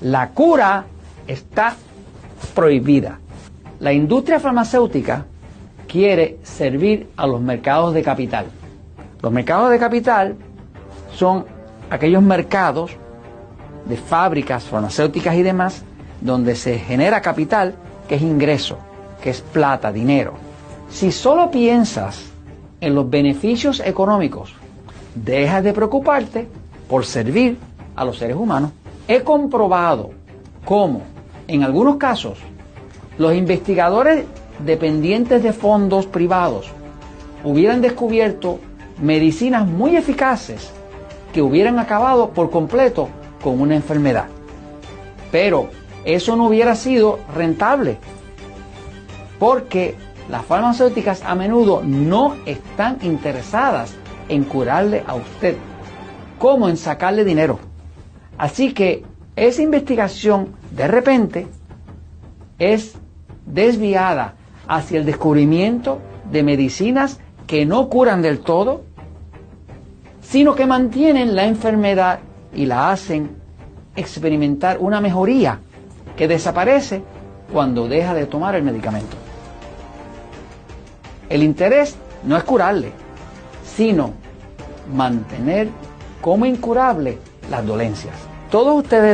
La cura está prohibida. La industria farmacéutica quiere servir a los mercados de capital. Los mercados de capital son aquellos mercados de fábricas farmacéuticas y demás donde se genera capital que es ingreso, que es plata, dinero. Si solo piensas en los beneficios económicos, dejas de preocuparte por servir a los seres humanos. He comprobado cómo, en algunos casos, los investigadores dependientes de fondos privados hubieran descubierto medicinas muy eficaces que hubieran acabado por completo con una enfermedad. Pero eso no hubiera sido rentable porque las farmacéuticas a menudo no están interesadas en curarle a usted como en sacarle dinero. Así que esa investigación de repente es desviada hacia el descubrimiento de medicinas que no curan del todo, sino que mantienen la enfermedad y la hacen experimentar una mejoría que desaparece cuando deja de tomar el medicamento. El interés no es curarle, sino mantener como incurable las dolencias. Todos ustedes